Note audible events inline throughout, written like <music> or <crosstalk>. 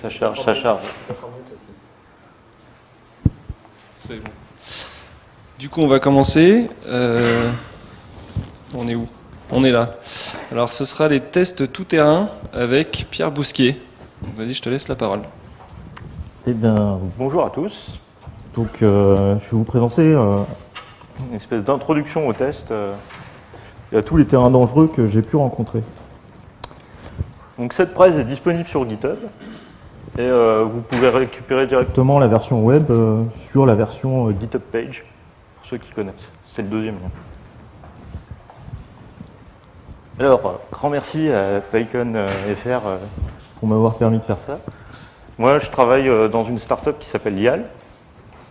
Ça charge, ça charge. C'est bon. Du coup, on va commencer. Euh, on est où? On est là. Alors, ce sera les tests tout-terrain avec Pierre Bousquier. Vas-y, je te laisse la parole. Eh bien, bonjour à tous. Donc, euh, je vais vous présenter euh, une espèce d'introduction au test et à tous les terrains dangereux que j'ai pu rencontrer. Donc, cette presse est disponible sur GitHub et euh, vous pouvez récupérer directement la version web euh, sur la version euh, GitHub page, pour ceux qui connaissent. C'est le deuxième lien. Alors, grand merci à PyCon.fr pour m'avoir permis de faire ça. Moi, je travaille dans une startup qui s'appelle YAL.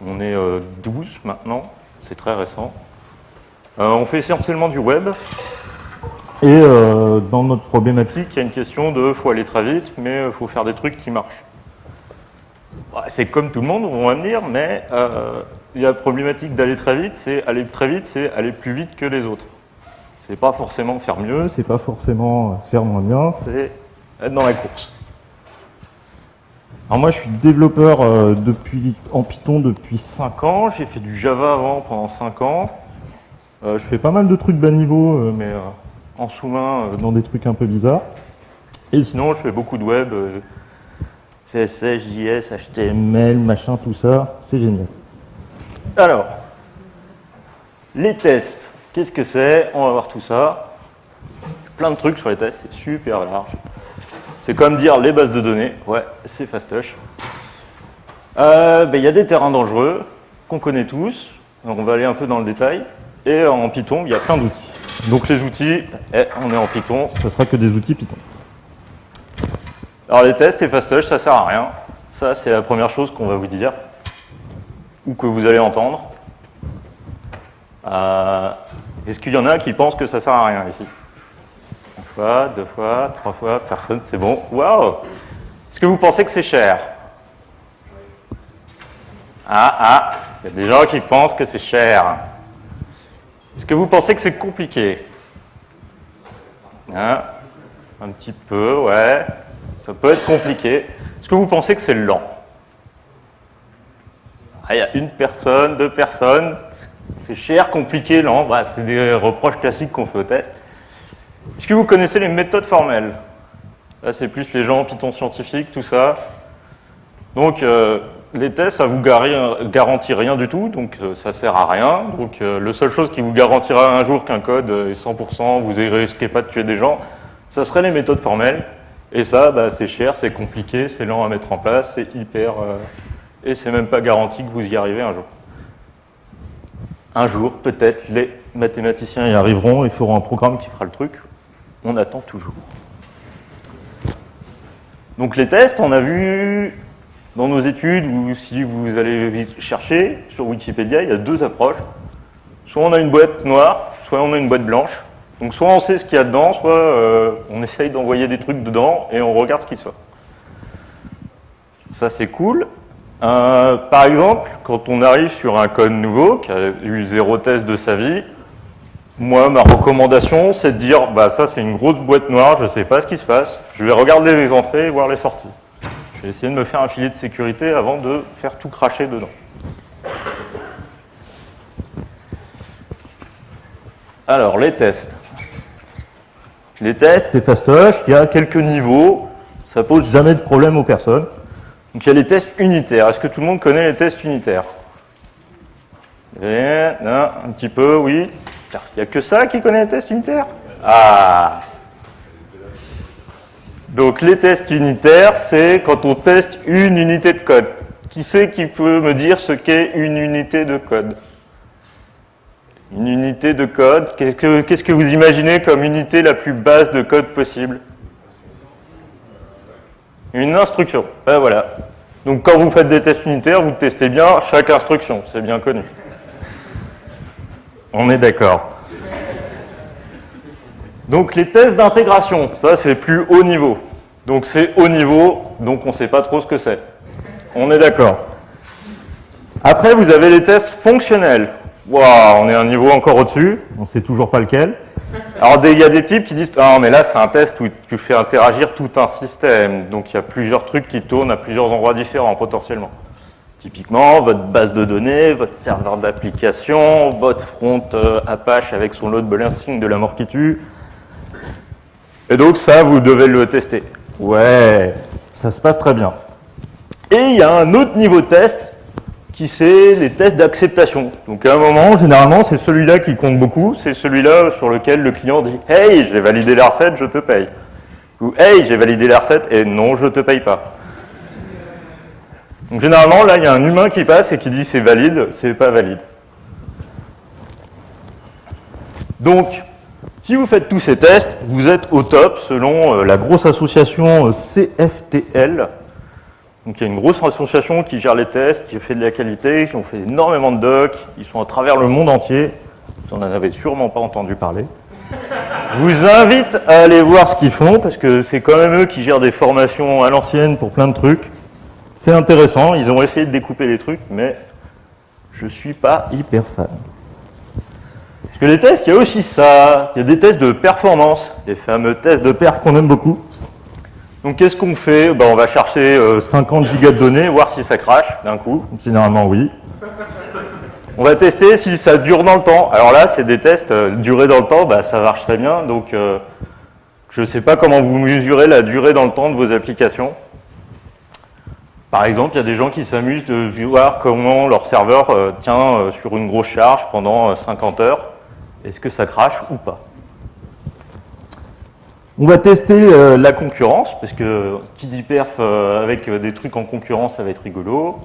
On est 12 maintenant, c'est très récent. on fait essentiellement du web. Et dans notre problématique, il y a une question de faut aller très vite, mais il faut faire des trucs qui marchent. Bah, c'est comme tout le monde, on va me dire, mais euh, il y a la problématique d'aller très vite, c'est aller très vite, c'est aller plus vite que les autres. C'est pas forcément faire mieux, c'est pas forcément faire moins bien, c'est être dans la course. Alors moi je suis développeur euh, depuis, en Python depuis 5 ans, j'ai fait du Java avant pendant 5 ans. Euh, je fais pas mal de trucs bas niveau, mais en sous-main dans des trucs un peu bizarres. Et sinon je fais beaucoup de web, CSS, JS, HTML, machin, tout ça, c'est génial. Alors, les tests, qu'est-ce que c'est? On va voir tout ça. Plein de trucs sur les tests, c'est super large. C'est comme dire les bases de données, ouais, c'est fastoche. Euh, ben, il y a des terrains dangereux qu'on connaît tous, donc on va aller un peu dans le détail. Et en Python, il y a plein d'outils. Donc les outils, eh, on est en Python, ce sera que des outils Python. Alors les tests et fastoche, ça sert à rien. Ça, c'est la première chose qu'on va vous dire, ou que vous allez entendre. Euh, est-ce qu'il y en a qui pensent que ça sert à rien ici? Une fois, deux fois, trois fois, personne, c'est bon. Waouh Est-ce que vous pensez que c'est cher? Ah, ah, il y a des gens qui pensent que c'est cher. Est-ce que vous pensez que c'est compliqué? Hein? Un petit peu, ouais. Ça peut être compliqué. Est-ce que vous pensez que c'est lent ah, Il y a une personne, deux personnes. C'est cher, compliqué, lent. Bah, c'est des reproches classiques qu'on fait au test. Est-ce que vous connaissez les méthodes formelles Là, c'est plus les gens en Python scientifique, tout ça. Donc, euh, les tests, ça vous garantit rien du tout, donc euh, ça sert à rien. Donc, euh, la seule chose qui vous garantira un jour qu'un code est 100%, vous ne risquez pas de tuer des gens, ça serait les méthodes formelles. Et ça, bah, c'est cher, c'est compliqué, c'est lent à mettre en place, c'est hyper... Euh, et c'est même pas garanti que vous y arrivez un jour. Un jour, peut-être, les mathématiciens y arriveront et feront un programme qui fera le truc. On attend toujours. Donc les tests, on a vu dans nos études, ou si vous allez chercher sur Wikipédia, il y a deux approches. Soit on a une boîte noire, soit on a une boîte blanche. Donc soit on sait ce qu'il y a dedans, soit euh, on essaye d'envoyer des trucs dedans et on regarde ce qui sort. Ça c'est cool. Euh, par exemple, quand on arrive sur un code nouveau, qui a eu zéro test de sa vie, moi, ma recommandation, c'est de dire, bah ça c'est une grosse boîte noire, je ne sais pas ce qui se passe, je vais regarder les entrées et voir les sorties. Je vais essayer de me faire un filet de sécurité avant de faire tout cracher dedans. Alors, les tests les tests et fastoche, il y a quelques niveaux, ça pose jamais de problème aux personnes. Donc il y a les tests unitaires. Est-ce que tout le monde connaît les tests unitaires? Eh, Un petit peu, oui. Il n'y a que ça qui connaît les tests unitaires? Ah Donc les tests unitaires, c'est quand on teste une unité de code. Qui c'est qui peut me dire ce qu'est une unité de code? Une unité de code, qu'est-ce que, vous imaginez comme unité la plus basse de code possible? Une instruction. Ben voilà. Donc quand vous faites des tests unitaires, vous testez bien chaque instruction, c'est bien connu. On est d'accord. Donc les tests d'intégration, ça c'est plus haut niveau. Donc c'est haut niveau, donc on ne sait pas trop ce que c'est. On est d'accord. Après, vous avez les tests fonctionnels. Wow, on est un niveau encore au-dessus, on ne sait toujours pas lequel. Alors, il y a des types qui disent Ah, mais là, c'est un test où tu fais interagir tout un système. Donc, il y a plusieurs trucs qui tournent à plusieurs endroits différents, potentiellement. Typiquement, votre base de données, votre serveur d'application, votre front euh, Apache avec son load balancing de la mort qui tue. Et donc, ça, vous devez le tester. Ouais, ça se passe très bien. Et il y a un autre niveau de test qui c'est les tests d'acceptation. Donc à un moment, généralement, c'est celui-là qui compte beaucoup, c'est celui-là sur lequel le client dit « Hey, j'ai validé la recette, je te paye ». Ou « Hey, j'ai validé la recette et non, je te paye pas ». Donc généralement, là, il y a un humain qui passe et qui dit « c'est valide, c'est pas valide ». Donc, si vous faites tous ces tests, vous êtes au top selon euh, la grosse association euh, CFTL, donc il y a une grosse association qui gère les tests, qui fait de la qualité, qui ont fait énormément de docs, ils sont à travers le monde entier. Vous n'en avez sûrement pas entendu parler. Je vous invite à aller voir ce qu'ils font, parce que c'est quand même eux qui gèrent des formations à l'ancienne pour plein de trucs. C'est intéressant, ils ont essayé de découper les trucs, mais je ne suis pas hyper fan. Parce que les tests, il y a aussi ça, il y a des tests de performance, les fameux tests de perf qu'on aime beaucoup. Donc qu'est-ce qu'on fait? Ben, On va chercher 50 euh, gigas de données, voir si ça crache d'un coup. Généralement oui. On va tester si ça dure dans le temps. Alors là, c'est des tests euh, durée dans le temps, bah, ça marche très bien. Donc euh, je ne sais pas comment vous mesurez la durée dans le temps de vos applications. Par exemple, il y a des gens qui s'amusent de voir comment leur serveur tient sur une grosse charge pendant 50 heures. Est-ce que ça crache ou pas? On va tester euh, la concurrence, parce que qui dit perf euh, avec euh, des trucs en concurrence, ça va être rigolo.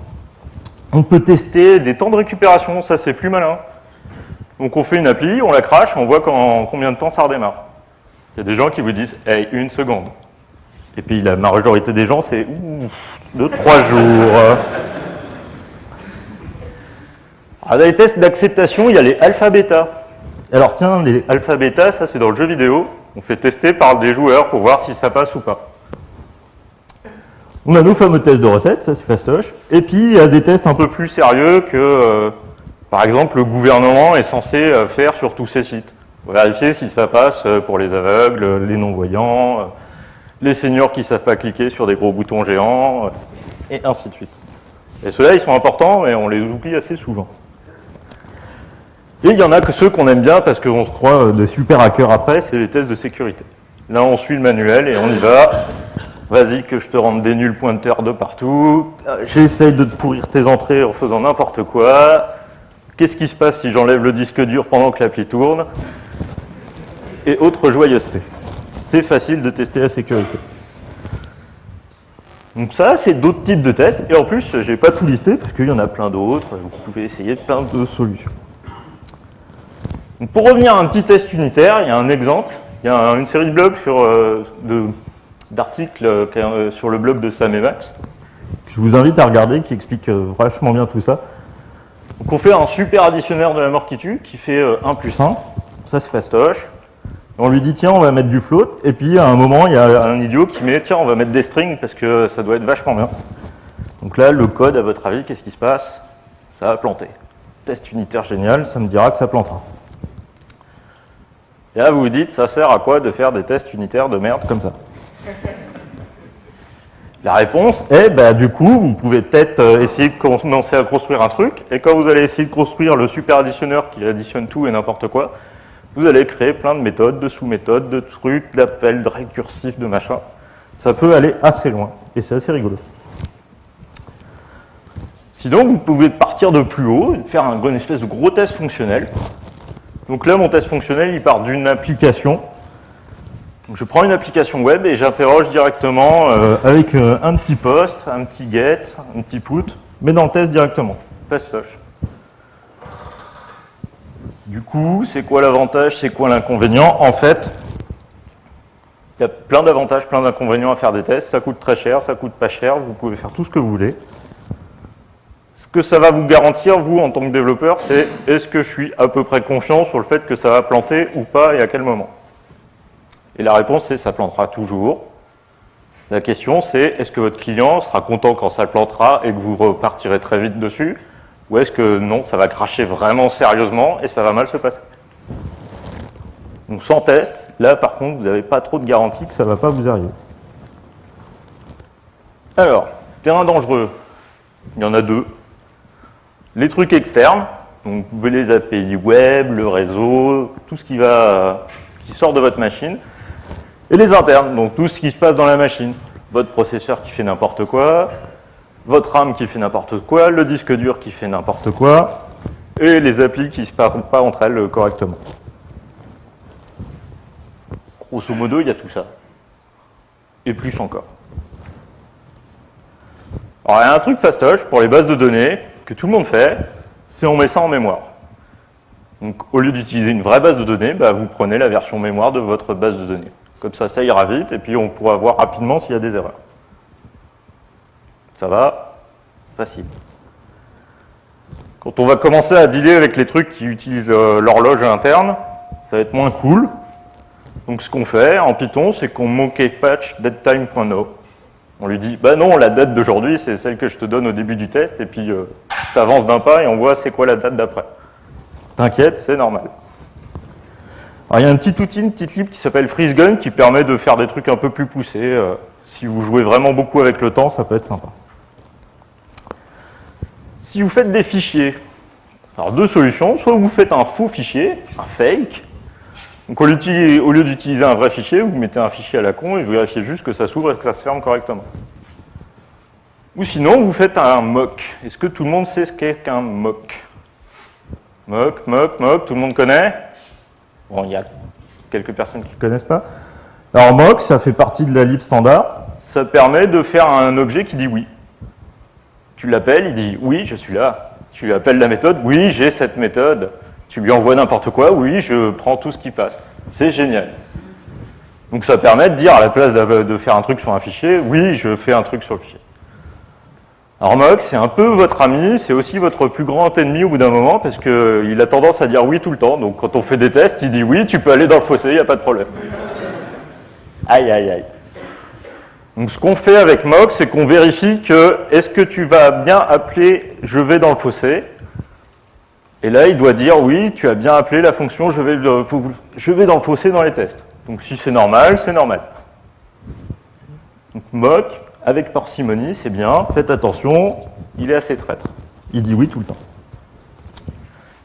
On peut tester des temps de récupération, ça c'est plus malin. Donc on fait une appli, on la crache, on voit combien de temps ça redémarre. Il y a des gens qui vous disent « Hey, une seconde ». Et puis la majorité des gens, c'est « deux, trois jours <laughs> ». Alors dans les tests d'acceptation, il y a les alpha-bêta. Alors tiens, les alpha-bêta, ça c'est dans le jeu vidéo. On fait tester par des joueurs pour voir si ça passe ou pas. On a nos fameux tests de recettes, ça c'est fastoche. Et puis il y a des tests un peu plus sérieux que, euh, par exemple, le gouvernement est censé euh, faire sur tous ses sites. Vérifier si ça passe euh, pour les aveugles, les non-voyants, les seniors qui ne savent pas cliquer sur des gros boutons géants, et ainsi de suite. Et ceux-là, ils sont importants, mais on les oublie assez souvent. Et il y en a que ceux qu'on aime bien parce qu'on se croit euh, des super hackers après, c'est les tests de sécurité. Là, on suit le manuel et on y va. Vas-y que je te rende des nuls pointeurs de partout. Euh, j'essaye de te pourrir tes entrées en faisant n'importe quoi. Qu'est-ce qui se passe si j'enlève le disque dur pendant que l'appli tourne Et autre joyeuseté. C'est facile de tester la sécurité. Donc ça, c'est d'autres types de tests. Et en plus, je n'ai pas tout listé parce qu'il y en a plein d'autres. Vous pouvez essayer plein de solutions pour revenir à un petit test unitaire, il y a un exemple. Il y a une série de blogs euh, d'articles euh, sur le blog de Sam et Max. Je vous invite à regarder, qui explique euh, vachement bien tout ça. Donc on fait un super additionnaire de la mort qui tue, qui fait 1 plus 1. Ça c'est fastoche. On lui dit, tiens, on va mettre du float. Et puis, à un moment, il y a un idiot qui met, tiens, on va mettre des strings parce que ça doit être vachement bien. Donc là, le code, à votre avis, qu'est-ce qui se passe? Ça va planter. Test unitaire génial, ça me dira que ça plantera. Et là, vous vous dites, ça sert à quoi de faire des tests unitaires de merde comme ça <laughs> La réponse est, bah, du coup, vous pouvez peut-être euh, essayer de commencer à construire un truc, et quand vous allez essayer de construire le super additionneur qui additionne tout et n'importe quoi, vous allez créer plein de méthodes, de sous-méthodes, de trucs, d'appels, de récursifs, de machin. Ça peut aller assez loin, et c'est assez rigolo. Sinon, vous pouvez partir de plus haut, faire un, une espèce de gros test fonctionnel, donc là, mon test fonctionnel, il part d'une application. je prends une application web et j'interroge directement euh, avec euh, un petit post, un petit get, un petit put, mais dans le test directement. Test flush. Du coup, c'est quoi l'avantage, c'est quoi l'inconvénient? En fait, il y a plein d'avantages, plein d'inconvénients à faire des tests. Ça coûte très cher, ça coûte pas cher, vous pouvez faire tout ce que vous voulez. Ce que ça va vous garantir, vous, en tant que développeur, c'est est-ce que je suis à peu près confiant sur le fait que ça va planter ou pas et à quel moment? Et la réponse, c'est ça plantera toujours. La question, c'est est-ce que votre client sera content quand ça plantera et que vous repartirez très vite dessus? Ou est-ce que non, ça va cracher vraiment sérieusement et ça va mal se passer? Donc sans test, là par contre, vous n'avez pas trop de garantie que ça ne va pas vous arriver. Alors, terrain dangereux, il y en a deux. Les trucs externes, donc vous les API web, le réseau, tout ce qui, va, qui sort de votre machine. Et les internes, donc tout ce qui se passe dans la machine. Votre processeur qui fait n'importe quoi, votre RAM qui fait n'importe quoi, le disque dur qui fait n'importe quoi, et les applis qui ne se parlent pas entre elles correctement. Grosso modo, il y a tout ça. Et plus encore. Alors, il y a un truc fastoche pour les bases de données que tout le monde fait, c'est on met ça en mémoire. Donc, au lieu d'utiliser une vraie base de données, bah, vous prenez la version mémoire de votre base de données. Comme ça, ça ira vite, et puis on pourra voir rapidement s'il y a des erreurs. Ça va Facile. Quand on va commencer à dealer avec les trucs qui utilisent euh, l'horloge interne, ça va être moins cool. Donc ce qu'on fait en Python, c'est qu'on monkey patch datetime.no. On lui dit, bah non, la date d'aujourd'hui, c'est celle que je te donne au début du test, et puis euh, tu avances d'un pas et on voit c'est quoi la date d'après. T'inquiète, c'est normal. Alors il y a un petit outil, une petite lib qui s'appelle FreezeGun qui permet de faire des trucs un peu plus poussés. Euh, si vous jouez vraiment beaucoup avec le temps, ça peut être sympa. Si vous faites des fichiers, alors deux solutions, soit vous faites un faux fichier, un fake, donc au lieu d'utiliser un vrai fichier, vous mettez un fichier à la con et vous vérifiez juste que ça s'ouvre et que ça se ferme correctement. Ou sinon, vous faites un mock. Est-ce que tout le monde sait ce qu'est qu'un mock Mock, mock, mock, tout le monde connaît Bon, il y a quelques personnes qui ne connaissent pas. Alors mock, ça fait partie de la lib standard. Ça permet de faire un objet qui dit oui. Tu l'appelles, il dit oui, je suis là. Tu lui appelles la méthode, oui, j'ai cette méthode. Tu lui envoies n'importe quoi, oui, je prends tout ce qui passe. C'est génial. Donc ça permet de dire, à la place de faire un truc sur un fichier, oui, je fais un truc sur le fichier. Alors Mock, c'est un peu votre ami, c'est aussi votre plus grand ennemi au bout d'un moment, parce qu'il a tendance à dire oui tout le temps. Donc quand on fait des tests, il dit oui, tu peux aller dans le fossé, il n'y a pas de problème. Aïe, aïe, aïe. Donc ce qu'on fait avec Mock, c'est qu'on vérifie que est-ce que tu vas bien appeler je vais dans le fossé? Et là, il doit dire, oui, tu as bien appelé la fonction je vais, je vais dans le fossé dans les tests. Donc si c'est normal, c'est normal. Donc mock, avec parcimonie, c'est bien, faites attention, il est assez traître. Il dit oui tout le temps.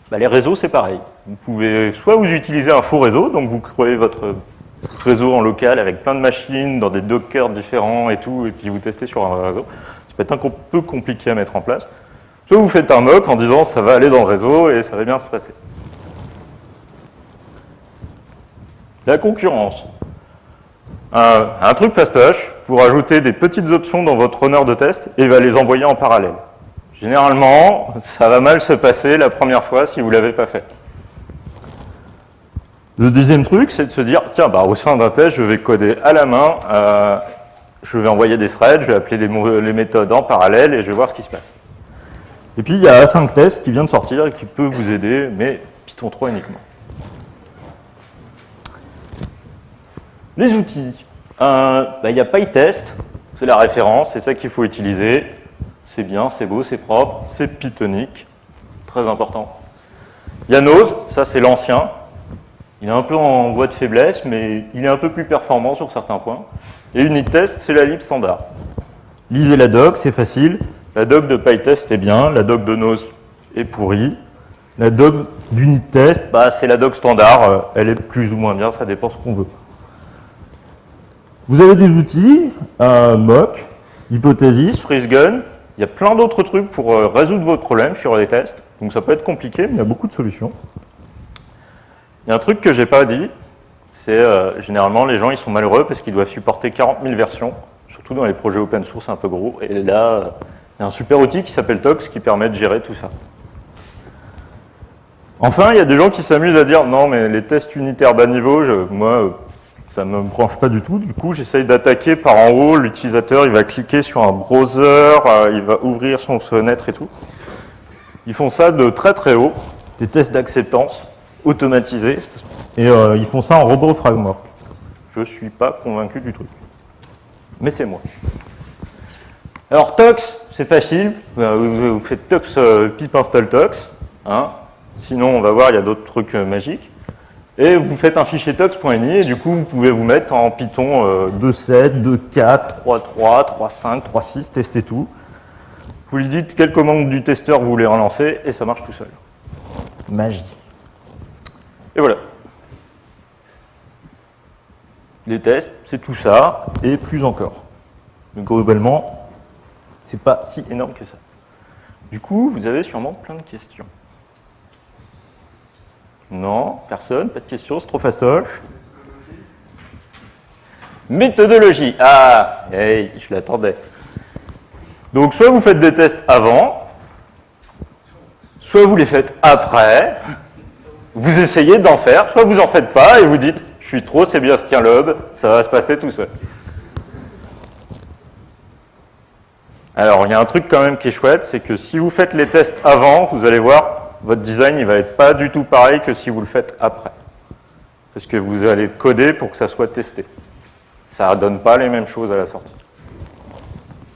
Bah, les réseaux, c'est pareil. Vous pouvez soit vous utilisez un faux réseau, donc vous créez votre réseau en local avec plein de machines, dans des dockers différents et tout, et puis vous testez sur un réseau. Ça peut être un peu compliqué à mettre en place. Soit vous faites un mock en disant ça va aller dans le réseau et ça va bien se passer. La concurrence. Un, truc fastoche, vous rajoutez des petites options dans votre runner de test et va les envoyer en parallèle. Généralement, ça va mal se passer la première fois si vous ne l'avez pas fait. Le deuxième truc, c'est de se dire, tiens, bah, au sein d'un test, je vais coder à la main, euh, je vais envoyer des threads, je vais appeler les méthodes en parallèle et je vais voir ce qui se passe. Et puis il y a A5 Test qui vient de sortir et qui peut vous aider, mais Python 3 uniquement. Les outils. Euh, bah, il y a PyTest, c'est la référence, c'est ça qu'il faut utiliser. C'est bien, c'est beau, c'est propre, c'est pythonique, très important. Il y a Nose, ça c'est l'ancien. Il est un peu en voie de faiblesse, mais il est un peu plus performant sur certains points. Et UnitTest, c'est la lib standard. Lisez la doc, c'est facile. La doc de PyTest est bien, la doc de Nose est pourrie. La doc d'UniTest, bah, c'est la doc standard, euh, elle est plus ou moins bien, ça dépend ce qu'on veut. Vous avez des outils, mock, hypothesis, freezegun, il y a plein d'autres trucs pour euh, résoudre votre problème sur les tests. Donc ça peut être compliqué, mais il y a beaucoup de solutions. Il y a un truc que je n'ai pas dit, c'est euh, généralement les gens ils sont malheureux parce qu'ils doivent supporter 40 000 versions, surtout dans les projets open source un peu gros. Et là, il y a un super outil qui s'appelle Tox qui permet de gérer tout ça. Enfin, il y a des gens qui s'amusent à dire non, mais les tests unitaires bas niveau, moi, ça ne me branche pas du tout. Du coup, j'essaye d'attaquer par en haut. L'utilisateur, il va cliquer sur un browser, euh, il va ouvrir son fenêtre et tout. Ils font ça de très très haut, des tests d'acceptance automatisés, et euh, ils font ça en robot framework. Je ne suis pas convaincu du truc. Mais c'est moi. Alors, Tox, c'est facile. Vous faites tox euh, pip install tox. Hein. Sinon, on va voir, il y a d'autres trucs magiques. Et vous faites un fichier tox.ini et du coup vous pouvez vous mettre en Python euh, 2.7, 2.4, 3.3, 3.5, 3.6, tester tout. Vous lui dites quelle commande du testeur vous voulez relancer et ça marche tout seul. Magie. Et voilà. Les tests, c'est tout ça et plus encore. Donc globalement, c'est pas si énorme que ça. Du coup, vous avez sûrement plein de questions. Non, personne, pas de questions, c'est trop fastoche. Méthodologie. Ah, hey, je l'attendais. Donc, soit vous faites des tests avant, soit vous les faites après, vous essayez d'en faire, soit vous en faites pas et vous dites je suis trop, c'est bien ce tient lobe, ça va se passer tout seul. Alors, il y a un truc quand même qui est chouette, c'est que si vous faites les tests avant, vous allez voir, votre design, il va être pas du tout pareil que si vous le faites après. Parce que vous allez coder pour que ça soit testé. Ça ne donne pas les mêmes choses à la sortie.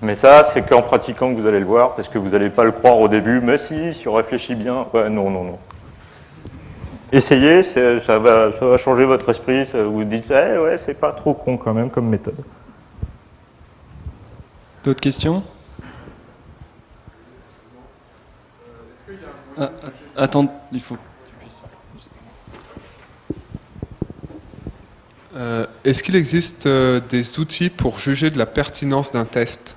Mais ça, c'est qu'en pratiquant que vous allez le voir, parce que vous n'allez pas le croire au début, mais si, si on réfléchit bien, ouais, non, non, non. Essayez, ça va, changer votre esprit, vous dites, eh, ouais, c'est pas trop con quand même comme méthode. D'autres questions? Ah, Attends, il faut que tu puisses. Euh, Est-ce qu'il existe euh, des outils pour juger de la pertinence d'un test?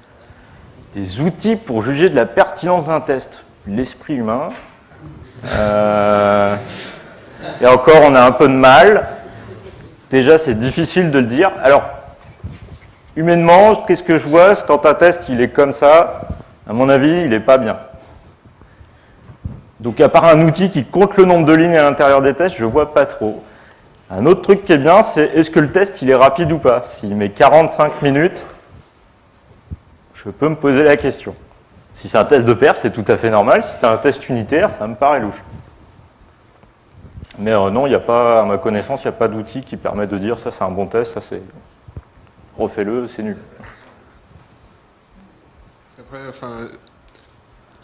Des outils pour juger de la pertinence d'un test. L'esprit humain. Euh, et encore, on a un peu de mal. Déjà, c'est difficile de le dire. Alors, humainement, qu'est-ce que je vois? Quand un test, il est comme ça, à mon avis, il n'est pas bien. Donc, à part un outil qui compte le nombre de lignes à l'intérieur des tests, je ne vois pas trop. Un autre truc qui est bien, c'est est-ce que le test, il est rapide ou pas? S'il met 45 minutes, je peux me poser la question. Si c'est un test de perf, c'est tout à fait normal. Si c'est un test unitaire, ça me paraît louche. Mais euh, non, il n'y a pas, à ma connaissance, il n'y a pas d'outil qui permet de dire ça c'est un bon test, ça c'est. Refais-le, c'est nul. Après, enfin,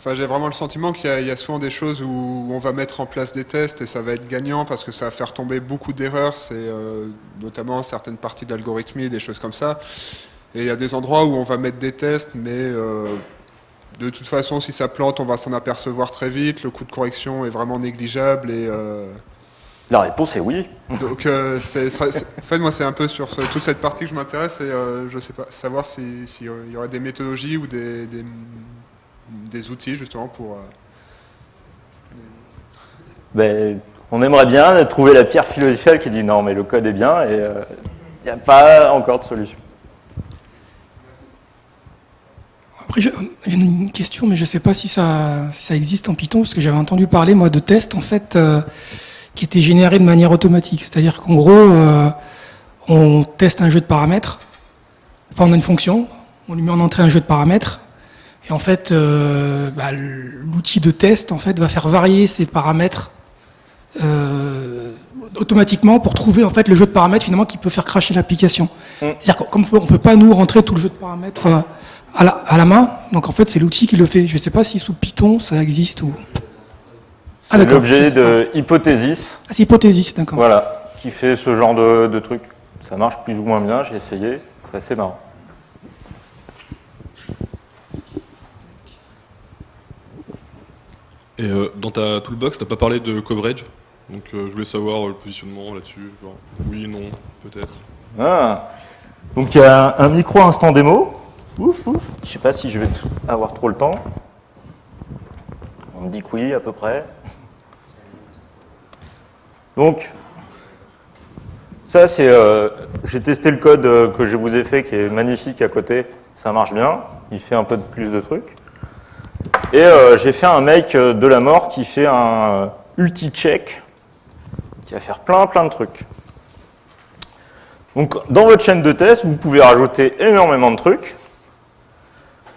enfin, j'ai vraiment le sentiment qu'il y, a- il y a souvent des choses où on va mettre en place des tests et ça va être gagnant parce que ça va faire tomber beaucoup d'erreurs, c'est euh, notamment certaines parties d'algorithmie, des choses comme ça. Et il y a des endroits où on va mettre des tests, mais euh, de toute façon, si ça plante, on va s'en apercevoir très vite. Le coût de correction est vraiment négligeable et euh, La réponse est oui. Donc, euh, en fait, moi, c'est un peu sur ce- toute cette partie que je m'intéresse et euh, je sais pas, savoir s'il si, euh, il y aurait des méthodologies ou des, des, des outils justement pour. euh, Ben, on aimerait bien trouver la pierre philosophale qui dit non, mais le code est bien et euh, il n'y a pas encore de solution. Après, j'ai une question, mais je ne sais pas si ça, si ça existe en Python, parce que j'avais entendu parler, moi, de tests, en fait, euh, qui étaient générés de manière automatique. C'est-à-dire qu'en gros, euh, on teste un jeu de paramètres, enfin, on a une fonction, on lui met en entrée un jeu de paramètres, et en fait, euh, bah, l'outil de test, en fait, va faire varier ces paramètres euh, automatiquement pour trouver, en fait, le jeu de paramètres, finalement, qui peut faire cracher l'application. C'est-à-dire qu'on ne peut pas, nous, rentrer tout le jeu de paramètres euh, à la, à la main. Donc en fait, c'est l'outil qui le fait. Je ne sais pas si sous Python ça existe ou. Ah C'est l'objet de hypothésis, Ah, c'est hypothésis, d'accord. voilà, qui fait ce genre de, de truc. Ça marche plus ou moins bien, j'ai essayé, c'est assez marrant. Et euh, dans ta toolbox, t'as pas parlé de coverage. Donc euh, je voulais savoir euh, le positionnement là-dessus. Oui, non, peut-être. Ah. Donc il y a un micro instant démo. Ouf, ouf. Je sais pas si je vais avoir trop le temps. On me dit que oui, à peu près. Donc, ça c'est. euh, J'ai testé le code que je vous ai fait qui est magnifique à côté. Ça marche bien. Il fait un peu de plus de trucs. Et euh, j'ai fait un make euh, de la mort qui fait un euh, ulti-check qui va faire plein plein de trucs. Donc, dans votre chaîne de test, vous pouvez rajouter énormément de trucs,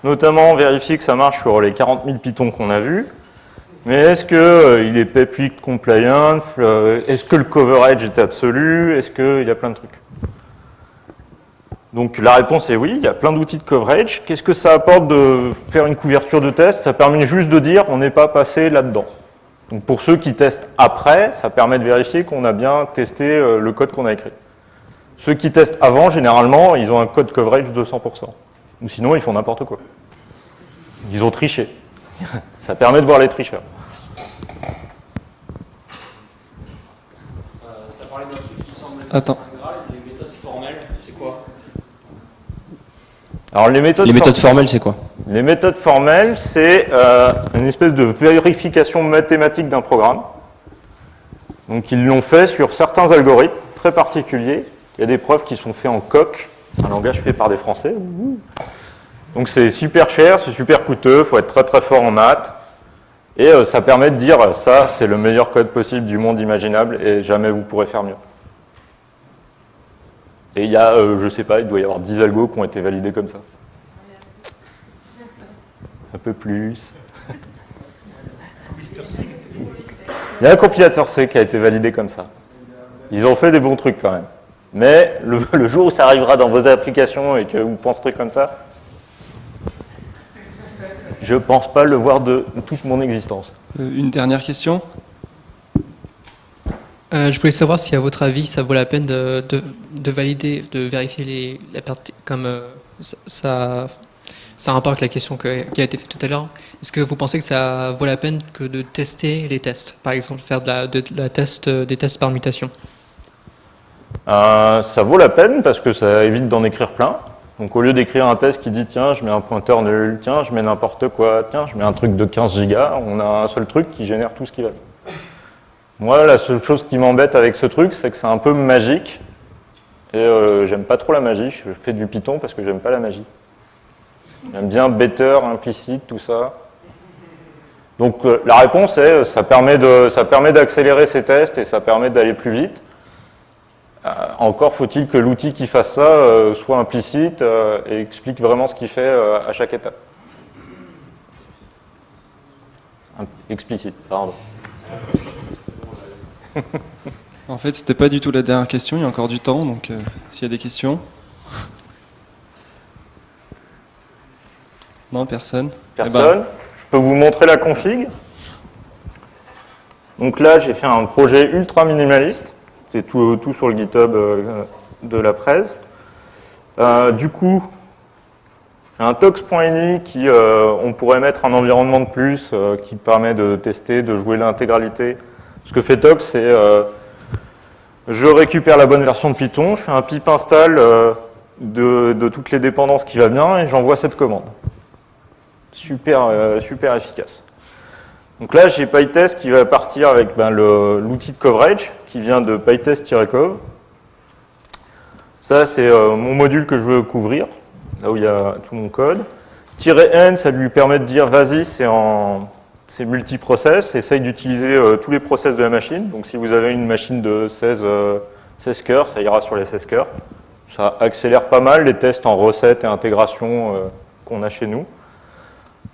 notamment vérifier que ça marche sur les 40 000 Python qu'on a vus. Mais est-ce qu'il il est PEP8 compliant Est-ce que le coverage est absolu Est-ce qu'il y a plein de trucs? Donc la réponse est oui, il y a plein d'outils de coverage. Qu'est-ce que ça apporte de faire une couverture de test? Ça permet juste de dire on n'est pas passé là-dedans. Donc pour ceux qui testent après, ça permet de vérifier qu'on a bien testé euh, le code qu'on a écrit. Ceux qui testent avant, généralement, ils ont un code coverage de 100%. Ou sinon, ils font n'importe quoi. Ils ont triché. <laughs> ça permet de voir les tricheurs. tu as parlé d'un truc qui semble être Attends. Saint Graal, les méthodes formelles, c'est quoi? Alors les méthodes, Les méthodes formelles, c'est quoi Les méthodes formelles, c'est euh, une espèce de vérification mathématique d'un programme. Donc ils l'ont fait sur certains algorithmes très particuliers. Il y a des preuves qui sont faites en coq, c'est un langage fait par des Français. Donc c'est super cher, c'est super coûteux, il faut être très très fort en maths. Et euh, ça permet de dire, ça c'est le meilleur code possible du monde imaginable et jamais vous pourrez faire mieux. Et il y a, euh, je sais pas, il doit y avoir 10 algos qui ont été validés comme ça. Un peu plus. Il y a un compilateur C qui a été validé comme ça. Ils ont fait des bons trucs quand même. Mais le, <laughs> le jour où ça arrivera dans vos applications et que vous penserez comme ça, je pense pas le voir de toute mon existence. Euh, Une dernière question? Euh, je voulais savoir si, à votre avis, ça vaut la peine de, de- de valider, de vérifier les, la partie, comme euh, ça, ça, ça la question que- qui a été faite tout à l'heure. Est-ce que vous pensez que ça vaut la peine que de tester les tests? Par exemple, faire de la, de, la test, euh, des tests par mutation Euh, ça vaut la peine parce que ça évite d'en écrire plein. Donc au lieu d'écrire un test qui dit tiens je mets un pointeur nul, tiens je mets n'importe quoi, tiens je mets un truc de 15 gigas, on a un seul truc qui génère tout ce qui va. Moi la seule chose qui m'embête avec ce truc c'est que c'est un peu magique et euh, j'aime pas trop la magie, je fais du Python parce que j'aime pas la magie. J'aime bien better, implicite, tout ça. Donc euh, la réponse est ça permet de ça permet d'accélérer ces tests et ça permet d'aller plus vite. Euh, encore faut-il que l'outil qui fasse ça euh, soit implicite euh, et explique vraiment ce qu'il fait euh, à chaque étape. Explicite, pardon. En fait, c'était pas du tout la dernière question, il y a encore du temps, donc euh, s'il y a des questions. Non, personne. Eh ben, Personne Je peux vous montrer la config. Donc là, j'ai fait un projet ultra minimaliste. C'est tout, tout sur le GitHub euh, de la presse. Euh, du coup, un tox.ini qui, euh, on pourrait mettre un environnement de plus euh, qui permet de tester, de jouer l'intégralité. Ce que fait tox, c'est euh, je récupère la bonne version de Python, je fais un pip install euh, de, toutes les dépendances qui va bien et j'envoie cette commande super, euh, super efficace. Donc là, j'ai PyTest qui va partir avec ben, l'outil de coverage qui vient de PyTest-cov. Ça, c'est mon module que je veux couvrir, là où il y a tout mon code. "-n", ça lui permet de dire, vas-y, c'est en c'est multiprocess, essaye d'utiliser euh, tous les process de la machine. Donc si vous avez une machine de 16, euh, 16 cœurs, ça ira sur les 16 cœurs. Ça accélère pas mal les tests en recettes et intégration euh, qu'on a chez nous.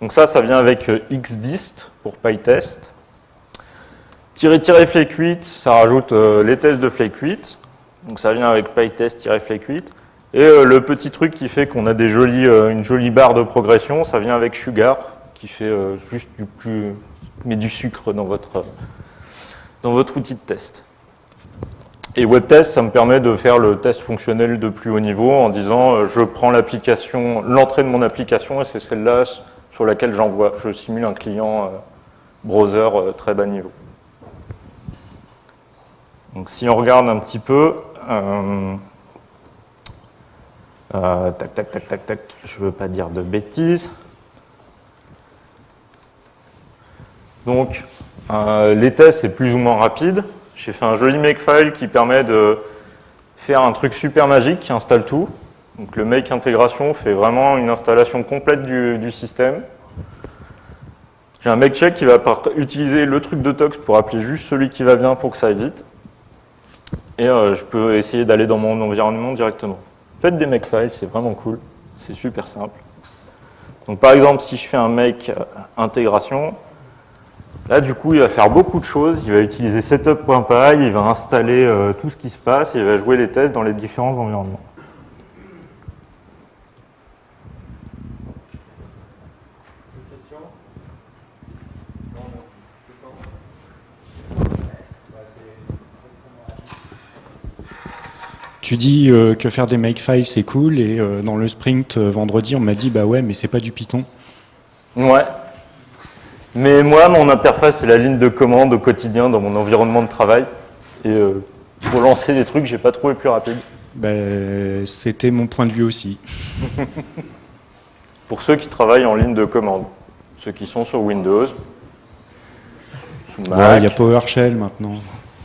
Donc ça, ça vient avec euh, xdist pour PyTest. Tirer tirer flake8, ça rajoute les tests de flake8. Donc ça vient avec PyTest-flake8. Et euh, le petit truc qui fait qu'on a des jolies, une jolie barre de progression, ça vient avec Sugar, qui fait euh, juste du plus, du sucre dans votre, euh, dans votre outil de test. Et WebTest, ça me permet de faire le test fonctionnel de plus haut niveau en disant euh, je prends l'application, l'entrée de mon application et c'est celle-là sur laquelle j'envoie. Je simule un client browser très bas niveau. Donc si on regarde un petit peu, tac, tac, tac, tac, tac, je ne veux pas dire de bêtises. Donc, euh, les tests, c'est plus ou moins rapide. J'ai fait un joli makefile qui permet de faire un truc super magique qui installe tout. Donc, le make intégration fait vraiment une installation complète du, système. J'ai un make check qui va utiliser le truc de tox pour appeler juste celui qui va bien pour que ça aille vite. Et euh, je peux essayer d'aller dans mon environnement directement. Faites des makefiles, c'est vraiment cool. C'est super simple. Donc par exemple, si je fais un make euh, intégration, Là, du coup, il va faire beaucoup de choses. Il va utiliser setup.py, il va installer euh, tout ce qui se passe, et il va jouer les tests dans les différents environnements. Tu dis euh, que faire des makefiles c'est cool et euh, dans le sprint vendredi on m'a dit bah ouais mais c'est pas du Python. Ouais, mais moi, mon interface, c'est la ligne de commande au quotidien dans mon environnement de travail. Et euh, pour lancer des trucs, j'ai pas trouvé plus rapide. Ben, C'était mon point de vue aussi. <laughs> Pour ceux qui travaillent en ligne de commande, ceux qui sont sur Windows, sous Ouais, Mac, Il y a PowerShell maintenant.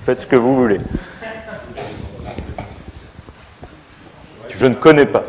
faites ce que vous voulez. Je ne connais pas.